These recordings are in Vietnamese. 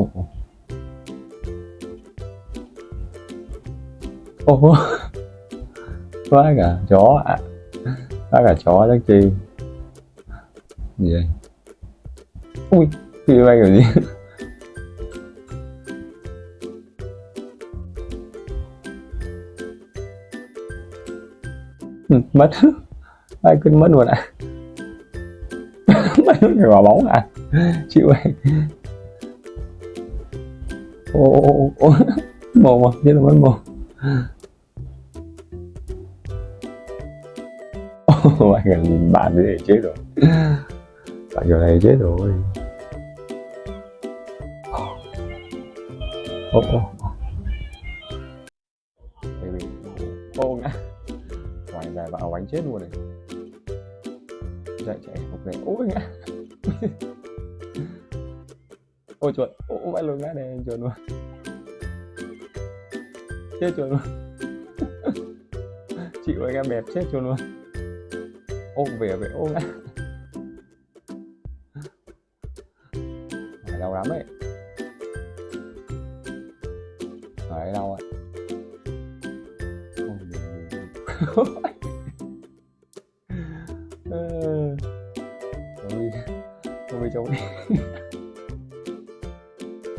Ồ. Ồ. Quá cả chó à. Quá cả chó chắc chi. Gì vậy? Ui, phi bay kiểu gì? Ừ, mất ai quên mất luôn à bay mất cái quả bóng à chịu ơi ô ô ô ô mồm à chết là mất mồm. Ô anh nhìn bạn thế này chết rồi. Bạn giờ này chết rồi. Ô ô baby ô ngã ngoài dài vào bánh chết luôn này. Chạy chạy một này ôi ngã. ôi chuột ôi vãi luôn ngã này chuột luôn. Chết chuột luôn. Chịu anh em bẹp chết chuột luôn. Ô về về ô ngã. Phải đau lắm ấy phải đau ạ. Ờ. Tôi, Ôi, ôi đi.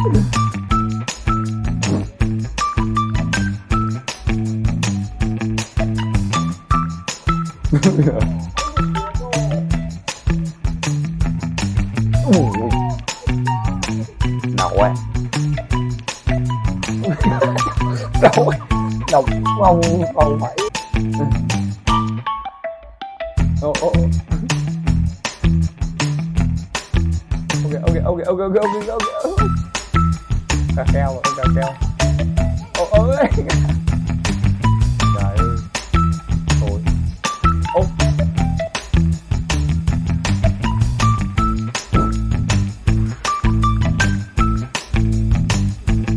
Ui. Đậu á đầu Đậu không không phải ô ô Ok ok ok ok ok ok ok ta treo rồi ta treo. Ô ơi trời ơi. Thôi ô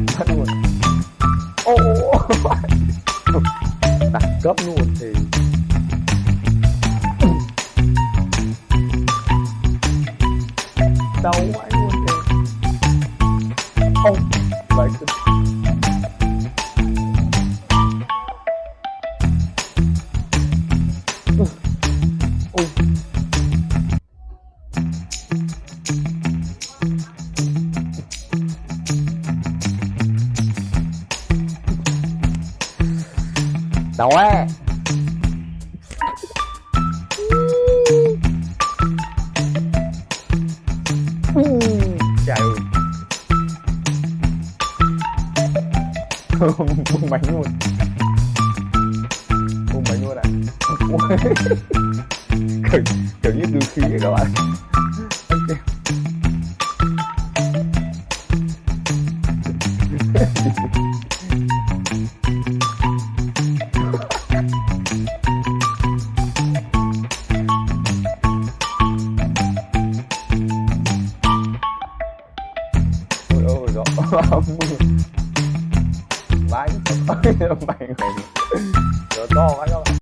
thật luôn. Ô đặt cấp luôn thì đâu anh luôn thì ô Like Đói buông máy luôn. Buông máy luôn ạ à. kiểu, kiểu như từ khí vậy các bạn Oh, my bánh bánh bánh gió to quá các bạn